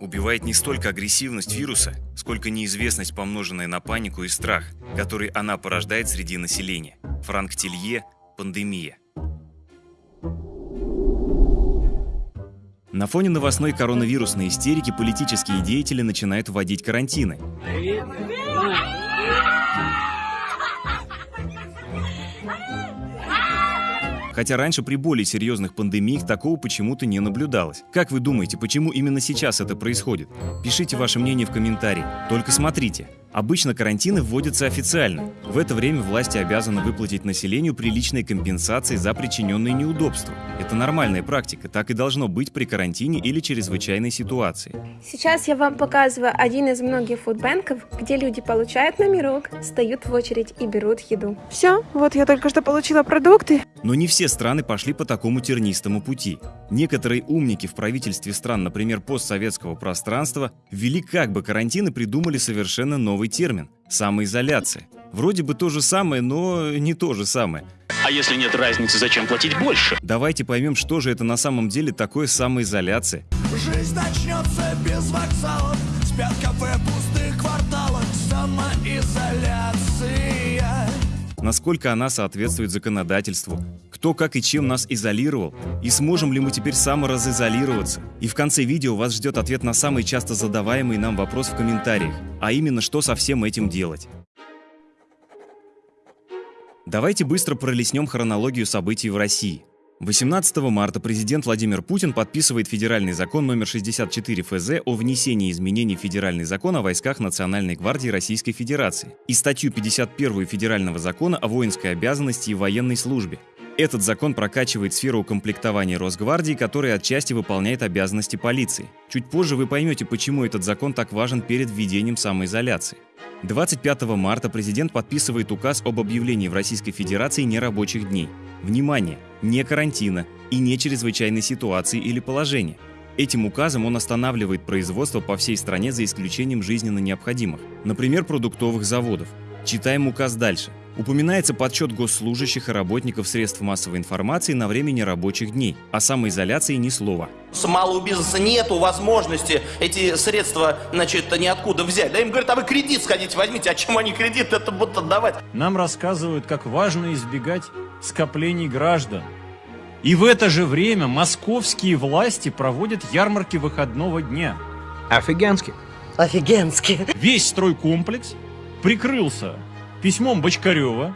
Убивает не столько агрессивность вируса, сколько неизвестность, помноженная на панику и страх, который она порождает среди населения. Франк Телье «Пандемия». На фоне новостной коронавирусной истерики политические деятели начинают вводить карантины. Хотя раньше при более серьезных пандемиях такого почему-то не наблюдалось. Как вы думаете, почему именно сейчас это происходит? Пишите ваше мнение в комментарии. Только смотрите, Обычно карантины вводятся официально. В это время власти обязаны выплатить населению приличные компенсации за причиненные неудобства. Это нормальная практика, так и должно быть при карантине или чрезвычайной ситуации. Сейчас я вам показываю один из многих фудбанков, где люди получают номерок, встают в очередь и берут еду. Все, вот я только что получила продукты. Но не все страны пошли по такому тернистому пути. Некоторые умники в правительстве стран, например, постсоветского пространства, ввели как бы карантин и придумали совершенно новый термин – самоизоляция. Вроде бы то же самое, но не то же самое. А если нет разницы, зачем платить больше? Давайте поймем, что же это на самом деле такое самоизоляция. Жизнь начнется без вокзалов, спят кафе пустых кварталах, самоизоляция. Насколько она соответствует законодательству, кто как и чем нас изолировал, и сможем ли мы теперь саморазизолироваться. И в конце видео вас ждет ответ на самый часто задаваемый нам вопрос в комментариях, а именно, что со всем этим делать. Давайте быстро пролистнем хронологию событий в России. 18 марта президент Владимир Путин подписывает федеральный закон номер 64 ФЗ о внесении изменений в федеральный закон о войсках Национальной гвардии Российской Федерации и статью 51 федерального закона о воинской обязанности и военной службе. Этот закон прокачивает сферу укомплектования Росгвардии, которая отчасти выполняет обязанности полиции. Чуть позже вы поймете, почему этот закон так важен перед введением самоизоляции. 25 марта президент подписывает указ об объявлении в Российской Федерации нерабочих дней. Внимание! Не карантина и не чрезвычайной ситуации или положения. Этим указом он останавливает производство по всей стране за исключением жизненно необходимых, например, продуктовых заводов. Читаем указ дальше. Упоминается подсчет госслужащих и работников средств массовой информации на время нерабочих дней. О самоизоляции ни слова. С малого бизнеса нету возможности эти средства, значит, ниоткуда взять. Да им говорят, а вы кредит сходите, возьмите. А чем они кредит это будут отдавать? Нам рассказывают, как важно избегать скоплений граждан. И в это же время московские власти проводят ярмарки выходного дня. Офигенски. Офигенски. Весь стройкомплекс прикрылся письмом Бочкарева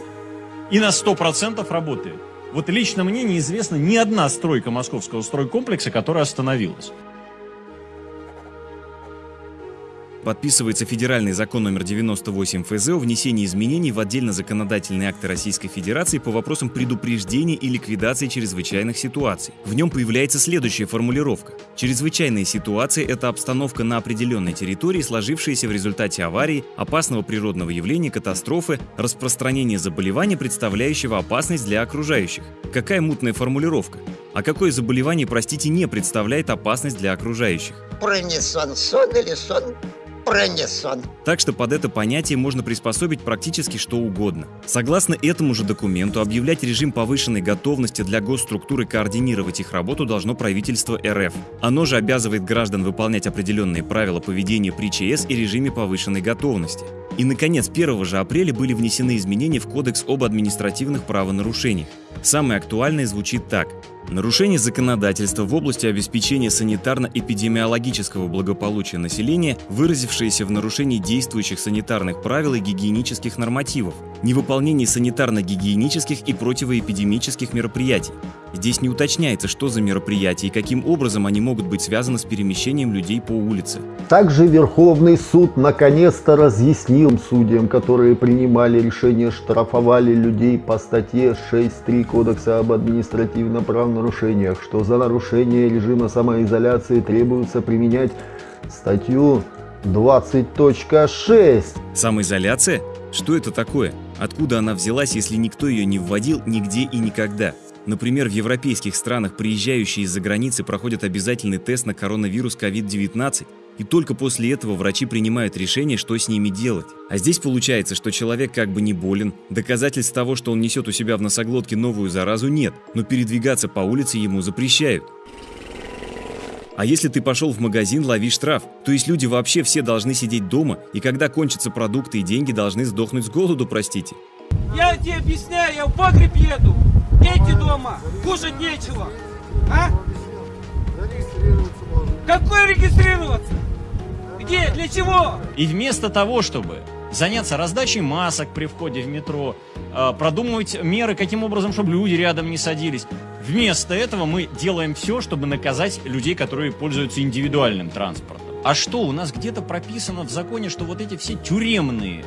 и на 100% работает. Вот лично мне неизвестна ни одна стройка московского стройкомплекса, которая остановилась. Подписывается федеральный закон номер 98 ФЗ о внесении изменений в отдельно-законодательные акты Российской Федерации по вопросам предупреждения и ликвидации чрезвычайных ситуаций. В нем появляется следующая формулировка. Чрезвычайная ситуация – это обстановка на определенной территории, сложившаяся в результате аварии, опасного природного явления, катастрофы, распространения заболевания, представляющего опасность для окружающих. Какая мутная формулировка? А какое заболевание, простите, не представляет опасность для окружающих? Пронесон сон или сон пронесон. Так что под это понятие можно приспособить практически что угодно. Согласно этому же документу, объявлять режим повышенной готовности для госструктуры координировать их работу должно правительство РФ. Оно же обязывает граждан выполнять определенные правила поведения при ЧС и режиме повышенной готовности. И, наконец, 1 же апреля были внесены изменения в Кодекс об административных правонарушениях. Самое актуальное звучит так. Нарушение законодательства в области обеспечения санитарно-эпидемиологического благополучия населения, выразившееся в нарушении действующих санитарных правил и гигиенических нормативов, невыполнении санитарно-гигиенических и противоэпидемических мероприятий. Здесь не уточняется, что за мероприятия и каким образом они могут быть связаны с перемещением людей по улице. Также Верховный суд наконец-то разъяснил судьям, которые принимали решение, штрафовали людей по статье 6.3 Кодекса об административном правонарушениях, что за нарушение режима самоизоляции требуется применять статью 20.6. Самоизоляция? Что это такое? Откуда она взялась, если никто ее не вводил нигде и никогда? Например, в европейских странах приезжающие из-за границы проходят обязательный тест на коронавирус COVID-19, и только после этого врачи принимают решение, что с ними делать. А здесь получается, что человек как бы не болен, доказательств того, что он несет у себя в носоглотке новую заразу нет, но передвигаться по улице ему запрещают. А если ты пошел в магазин, лови штраф. То есть люди вообще все должны сидеть дома, и когда кончатся продукты и деньги, должны сдохнуть с голоду, простите. Я тебе объясняю, я в погреб еду. Дети дома, кушать нечего. А? Какой регистрироваться? Где? Для чего? И вместо того, чтобы заняться раздачей масок при входе в метро, э, продумывать меры, каким образом, чтобы люди рядом не садились. Вместо этого мы делаем все, чтобы наказать людей, которые пользуются индивидуальным транспортом. А что, у нас где-то прописано в законе, что вот эти все тюремные,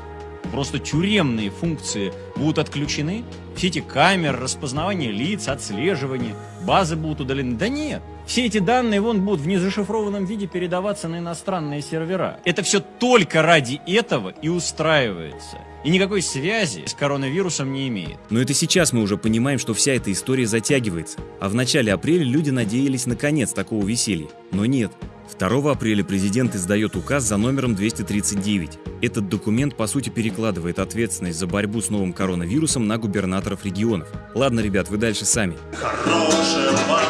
просто тюремные функции будут отключены? Все эти камеры, распознавание лиц, отслеживание, базы будут удалены? Да нет. Все эти данные вон будут в незашифрованном виде передаваться на иностранные сервера. Это все только ради этого и устраивается. И никакой связи с коронавирусом не имеет. Но это сейчас мы уже понимаем, что вся эта история затягивается. А в начале апреля люди надеялись на конец такого веселья. Но нет. 2 апреля президент издает указ за номером 239. Этот документ по сути перекладывает ответственность за борьбу с новым коронавирусом на губернаторов регионов. Ладно, ребят, вы дальше сами. Хорошего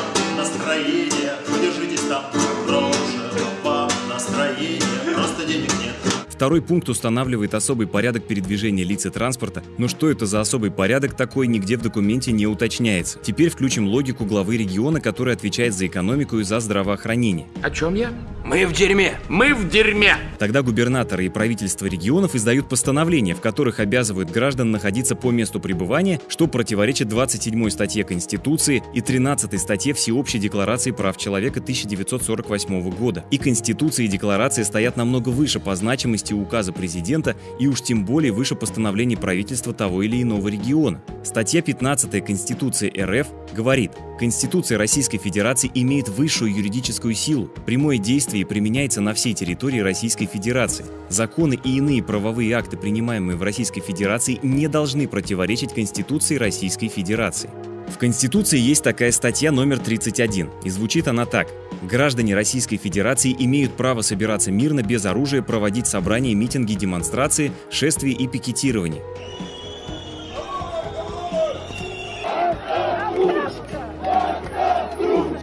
Второй пункт устанавливает особый порядок передвижения лиц и транспорта, но что это за особый порядок такой, нигде в документе не уточняется. Теперь включим логику главы региона, который отвечает за экономику и за здравоохранение. О чем я? Мы в дерьме! Мы в дерьме! Тогда губернаторы и правительство регионов издают постановления, в которых обязывают граждан находиться по месту пребывания, что противоречит 27 статье Конституции и 13 статье Всеобщей декларации прав человека 1948 года. И Конституция и декларации стоят намного выше по значимости указа президента и уж тем более выше постановлений правительства того или иного региона. Статья 15 Конституции РФ говорит, Конституция Российской Федерации имеет высшую юридическую силу, прямое действие применяется на всей территории Российской Федерации. Законы и иные правовые акты, принимаемые в Российской Федерации, не должны противоречить Конституции Российской Федерации. В Конституции есть такая статья номер 31, и звучит она так. Граждане Российской Федерации имеют право собираться мирно, без оружия, проводить собрания, митинги, демонстрации, шествия и пикетирование.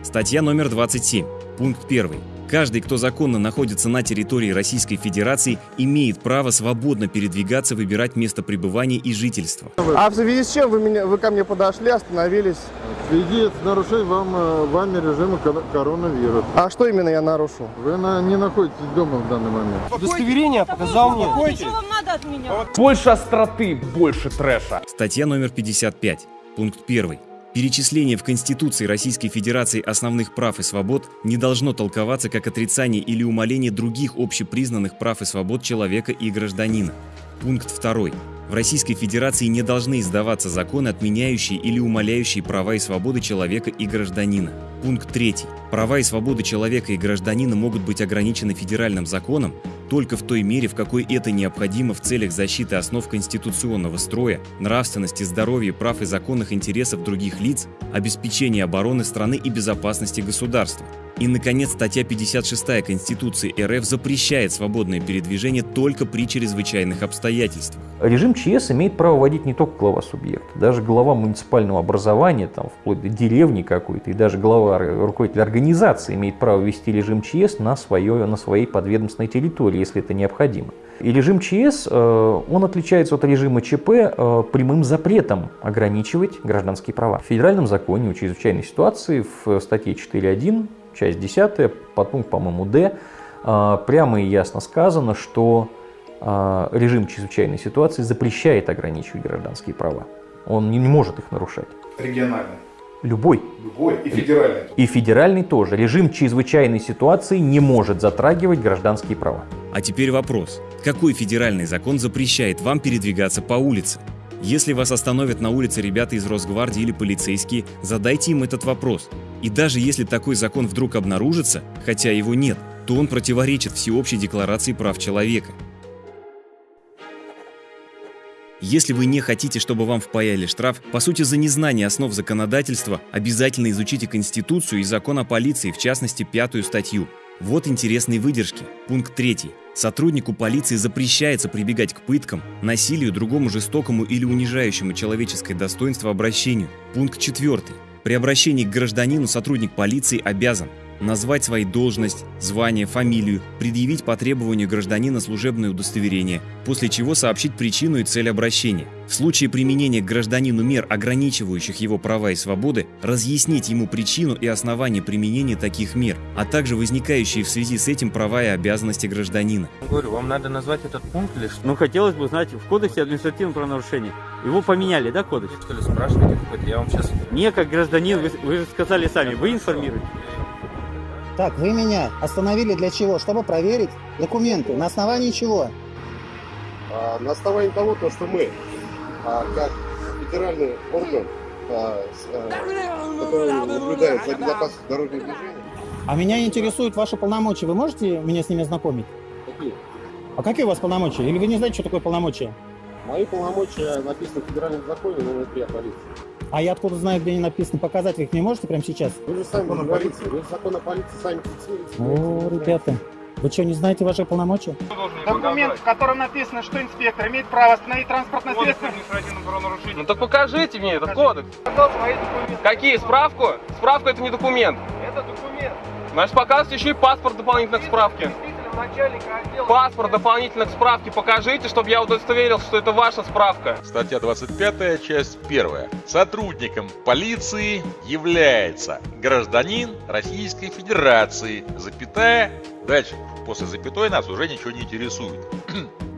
Статья номер 27, пункт 1. Каждый, кто законно находится на территории Российской Федерации, имеет право свободно передвигаться, выбирать место пребывания и жительства. А в связи с чем вы, меня, вы ко мне подошли, остановились? Связи с нарушением вам, э, вами режима кор- коронавируса. А что именно я нарушил? Вы на- не находитесь дома в данный момент. Удостоверение показал мне. Что вам надо от меня? Больше остроты, больше трэша. Статья номер 55, пункт 1. Перечисление в Конституции Российской Федерации основных прав и свобод не должно толковаться как отрицание или умаление других общепризнанных прав и свобод человека и гражданина. Пункт 2. В Российской Федерации не должны издаваться законы, отменяющие или умаляющие права и свободы человека и гражданина. Пункт 3. Права и свободы человека и гражданина могут быть ограничены федеральным законом только в той мере, в какой это необходимо в целях защиты основ конституционного строя, нравственности, здоровья, прав и законных интересов других лиц, обеспечения обороны страны и безопасности государства. И, наконец, статья 56 Конституции РФ запрещает свободное передвижение только при чрезвычайных обстоятельствах. Режим ЧС имеет право вводить не только глава субъекта, даже глава муниципального образования, там, вплоть до деревни какой-то, и даже глава руководитель организации имеет право ввести режим ЧС на, свое, на своей подведомственной территории, если это необходимо. И режим ЧС, э, он отличается от режима ЧП э, прямым запретом ограничивать гражданские права. В федеральном законе о чрезвычайной ситуации в статье 4.1 часть 10, подпункт, по-моему, Д, э, прямо и ясно сказано, что режим чрезвычайной ситуации запрещает ограничивать гражданские права. Он не может их нарушать. Региональный. Любой. Любой. И федеральный. И федеральный тоже. Режим чрезвычайной ситуации не может затрагивать гражданские права. А теперь вопрос. Какой федеральный закон запрещает вам передвигаться по улице? Если вас остановят на улице ребята из Росгвардии или полицейские, задайте им этот вопрос. И даже если такой закон вдруг обнаружится, хотя его нет, то он противоречит Всеобщей декларации прав человека. Если вы не хотите, чтобы вам впаяли штраф, по сути за незнание основ законодательства, обязательно изучите Конституцию и закон о полиции, в частности пятую статью. Вот интересные выдержки. Пункт 3. Сотруднику полиции запрещается прибегать к пыткам, насилию, другому жестокому или унижающему человеческое достоинство обращению. Пункт 4. При обращении к гражданину сотрудник полиции обязан назвать свои должность, звание, фамилию, предъявить по требованию гражданина служебное удостоверение, после чего сообщить причину и цель обращения. В случае применения к гражданину мер, ограничивающих его права и свободы, разъяснить ему причину и основания применения таких мер, а также возникающие в связи с этим права и обязанности гражданина. Говорю, вам надо назвать этот пункт или что? Ну, хотелось бы узнать, в кодексе административного правонарушения. Его поменяли, да, кодекс? Что ли, спрашиваете какой-то, я вам сейчас... Не, как гражданин, вы, вы же сказали сами, вы информируете. Так, вы меня остановили для чего? Чтобы проверить документы. На основании чего? А, на основании того, то, что мы, а, как федеральный орган, а, с, а, который наблюдает за безопасностью дорожного движения, А меня интересуют ваши полномочия. Вы можете меня с ними ознакомить? какие? А какие у вас полномочия? Или вы не знаете, что такое полномочия? Мои полномочия написаны в федеральном законе номер 3 о полиции. А я откуда знаю, где они написаны? Показать вы их не можете прямо сейчас? Вы же сами говорите, вы закон о полиции сами фиксируете. О, ребята, вы что, не знаете ваши полномочия? Документ, в котором написано, что инспектор имеет право остановить транспортное средство. Ну так покажите мне этот кодекс. Какие? Справку? Справка это не документ. Это документ. Значит, показывайте еще и паспорт дополнительно к справке. Паспорт дополнительно к справке покажите, чтобы я удостоверился, что это ваша справка. Статья 25, часть 1. Сотрудником полиции является гражданин Российской Федерации, запятая, дальше, после запятой нас уже ничего не интересует.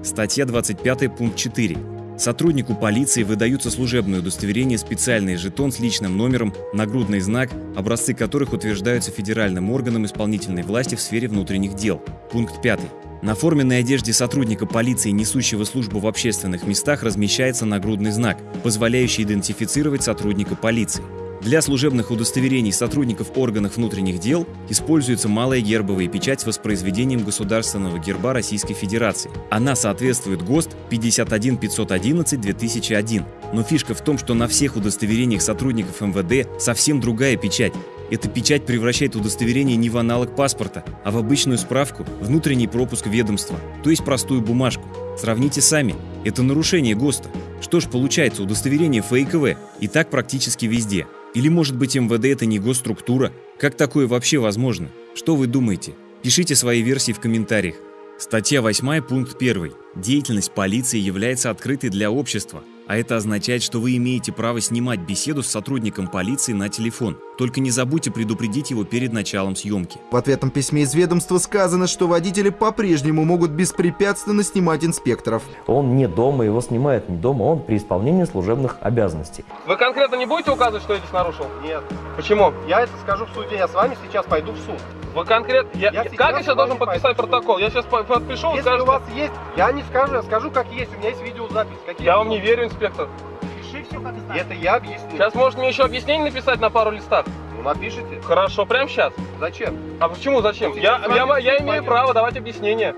Статья 25, пункт 4. Сотруднику полиции выдаются служебное удостоверение, специальный жетон с личным номером, нагрудный знак, образцы которых утверждаются федеральным органом исполнительной власти в сфере внутренних дел. Пункт 5. На форменной одежде сотрудника полиции, несущего службу в общественных местах, размещается нагрудный знак, позволяющий идентифицировать сотрудника полиции. Для служебных удостоверений сотрудников органов внутренних дел используется малая гербовая печать с воспроизведением государственного герба Российской Федерации. Она соответствует ГОСТ 51511-2001. Но фишка в том, что на всех удостоверениях сотрудников МВД совсем другая печать. Эта печать превращает удостоверение не в аналог паспорта, а в обычную справку, внутренний пропуск ведомства, то есть простую бумажку. Сравните сами, это нарушение ГОСТа. Что ж получается, удостоверение фейковое, и так практически везде. Или может быть МВД это не госструктура? Как такое вообще возможно? Что вы думаете? Пишите свои версии в комментариях. Статья 8, пункт 1. Деятельность полиции является открытой для общества, а это означает, что вы имеете право снимать беседу с сотрудником полиции на телефон. Только не забудьте предупредить его перед началом съемки. В ответном письме из ведомства сказано, что водители по-прежнему могут беспрепятственно снимать инспекторов. Он не дома, его снимают не дома, он при исполнении служебных обязанностей. Вы конкретно не будете указывать, что я здесь нарушил? Нет. Почему? Я это скажу в суде, я с вами сейчас пойду в суд. Вы конкретно... Я, Я как я сейчас должен подписать протокол? Я сейчас по- подпишу, Если скажете... у вас есть, я не скажу, я скажу как есть, у меня есть видеозапись. Какие Я вам не верю, инспектор. Пиши все как Это я объясню. Сейчас может мне еще объяснение написать на пару листах? Ну напишите. Хорошо, прямо сейчас. Зачем? А почему зачем? Ну, Я, я, я суд имею право давать объяснение.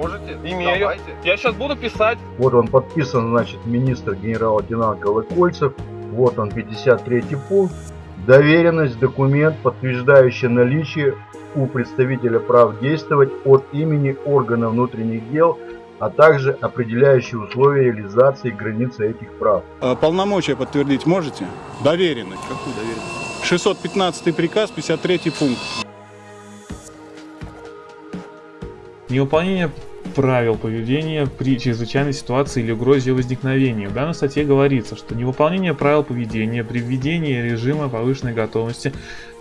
Можете. Имею. Давайте. Я сейчас буду писать. Вот он подписан, значит, министр генерал-лейтенант Колокольцев. Вот он, 53 пункт. Доверенность, документ, подтверждающий наличие у представителя прав действовать от имени органа внутренних дел, а также определяющие условия реализации границы этих прав. А Полномочия подтвердить можете? Доверенность. Какую доверенность? 615 приказ, 53 пункт. Невыполнение правил поведения при чрезвычайной ситуации или угрозе ее возникновения. В данной статье говорится, что невыполнение правил поведения при введении режима повышенной готовности,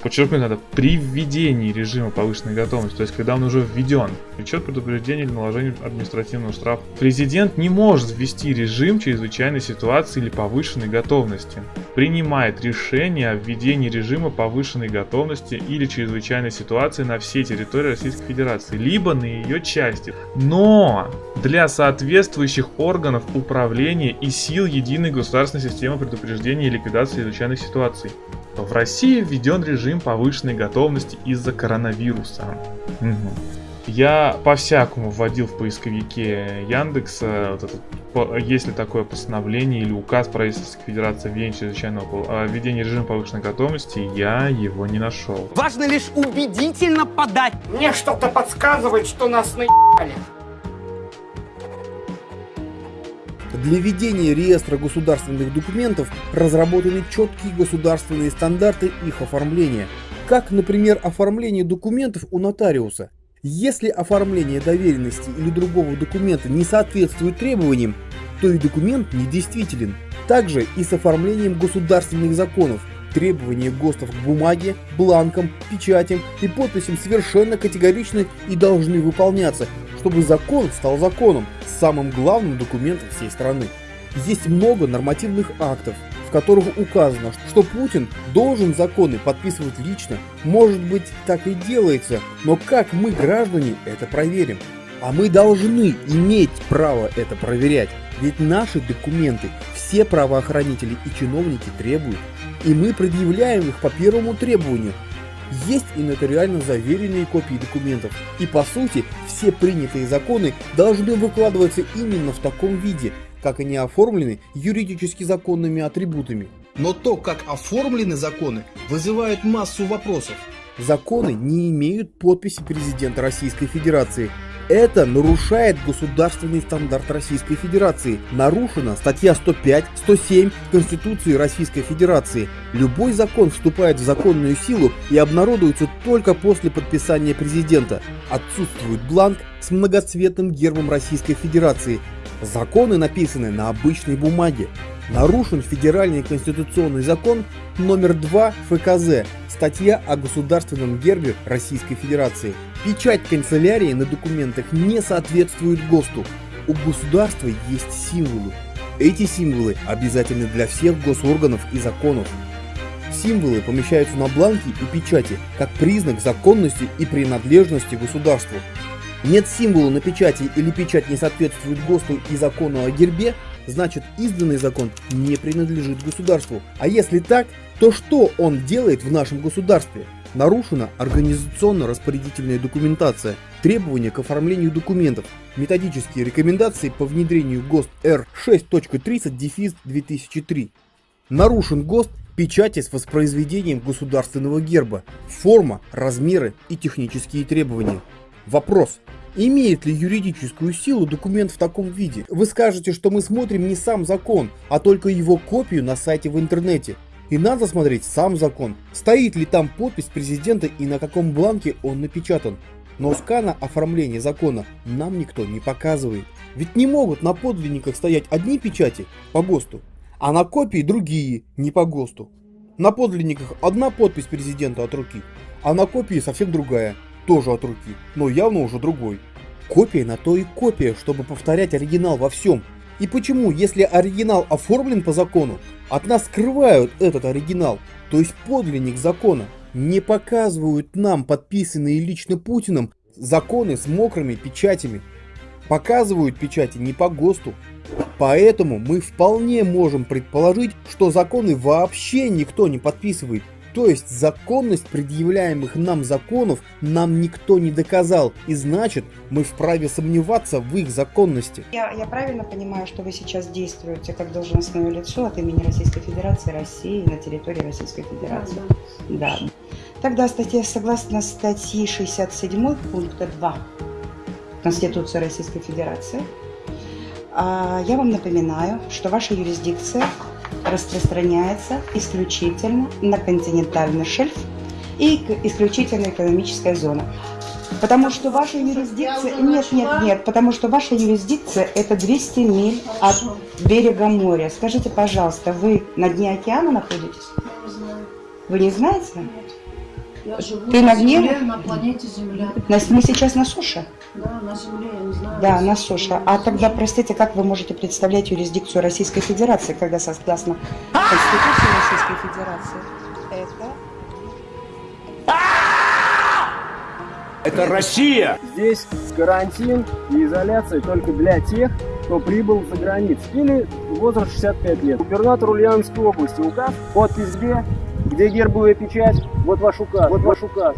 подчеркнуть надо, при введении режима повышенной готовности, то есть когда он уже введен, влечет предупреждение или наложение административного штрафа. Президент не может ввести режим чрезвычайной ситуации или повышенной готовности. Принимает решение о введении режима повышенной готовности или чрезвычайной ситуации на всей территории Российской Федерации, либо на ее части. Но для соответствующих органов управления и сил единой государственной системы предупреждения и ликвидации чрезвычайных ситуаций. В России введен режим повышенной готовности из-за коронавируса. Мгм. Я по-всякому вводил в поисковике Яндекса, вот этот, по- есть ли такое постановление или указ правительства Федерации о введении чрезвычайного введении режима повышенной готовности, я его не нашел. Важно лишь убедительно подать. Мне что-то подсказывает, что нас наебали. Для ведения реестра государственных документов разработаны четкие государственные стандарты их оформления. как, например, оформление документов у нотариуса. Если оформление доверенности или другого документа не соответствует требованиям, то и документ недействителен. Также и с оформлением государственных законов. Требования ГОСТов к бумаге, бланкам, печатям и подписям совершенно категоричны и должны выполняться, чтобы закон стал законом, самым главным документом всей страны. Есть много нормативных актов, в которых указано, что Путин должен законы подписывать лично. Может быть, так и делается, но как мы, граждане, это проверим? А мы должны иметь право это проверять, ведь наши документы все правоохранители и чиновники требуют, и мы предъявляем их по первому требованию. Есть и нотариально заверенные копии документов, и по сути все принятые законы должны выкладываться именно в таком виде, как они оформлены юридически законными атрибутами. Но то, как оформлены законы, вызывает массу вопросов. Законы не имеют подписи президента Российской Федерации. Это нарушает государственный стандарт Российской Федерации. Нарушена статья 105, 107 Конституции Российской Федерации. Любой закон вступает в законную силу и обнародуется только после подписания президента. Отсутствует бланк с многоцветным гербом Российской Федерации. Законы написаны на обычной бумаге. Нарушен федеральный конституционный закон номер 2 ФКЗ, статья о государственном гербе Российской Федерации. Печать канцелярии на документах не соответствует ГОСТу. У государства есть символы. Эти символы обязательны для всех госорганов и законов. Символы помещаются на бланке и печати, как признак законности и принадлежности государству. Нет символа на печати или печать не соответствует ГОСТу и закону о гербе, значит изданный закон не принадлежит государству. А если так, то что он делает в нашем государстве? Нарушена организационно-распорядительная документация, требования к оформлению документов, методические рекомендации по внедрению ГОСТ Р 6.30-2003. Нарушен ГОСТ печати с воспроизведением государственного герба, форма, размеры и технические требования. Вопрос. Имеет ли юридическую силу документ в таком виде? Вы скажете, что мы смотрим не сам закон, а только его копию на сайте в интернете. И надо смотреть сам закон. Стоит ли там подпись президента и на каком бланке он напечатан. Но скана оформления закона нам никто не показывает. Ведь не могут на подлинниках стоять одни печати по ГОСТу, а на копии другие, не по ГОСТу. На подлинниках одна подпись президента от руки, а на копии совсем другая, тоже от руки, но явно уже другой. Копия на то и копия, чтобы повторять оригинал во всем. И почему, если оригинал оформлен по закону, от нас скрывают этот оригинал, то есть подлинник закона, не показывают нам подписанные лично Путиным законы с мокрыми печатями. Показывают печати не по ГОСТу. Поэтому мы вполне можем предположить, что законы вообще никто не подписывает. То есть законность предъявляемых нам законов нам никто не доказал, и значит мы вправе сомневаться в их законности. Я, я правильно понимаю, что вы сейчас действуете как должностное лицо от имени Российской Федерации России на территории Российской Федерации? Да. да. Тогда статья, согласно статьи 67 пункта 2 Конституции Российской Федерации, а, я вам напоминаю, что ваша юрисдикция распространяется исключительно на континентальный шельф и исключительно экономическая зона. Потому что ваша юрисдикция... Нет, нет, нет, потому что ваша юрисдикция это 200 миль от берега моря. Скажите, пожалуйста, вы на дне океана находитесь? Вы не знаете? Я живу Ты на на? Земле, на планете Земля. На- Мы сейчас на суше? Да, на Земле, я не знаю. Да, на суше. А тогда, простите, как вы можете представлять юрисдикцию Российской Федерации, когда согласно Конституции Российской Федерации это... Это Россия! Здесь карантин и изоляция только для тех, кто прибыл за границу или возраст 65 лет. Губернатор Ульяновской области указ, подпись где? Где гербовая печать? Вот ваш указ. Вот ваш указ.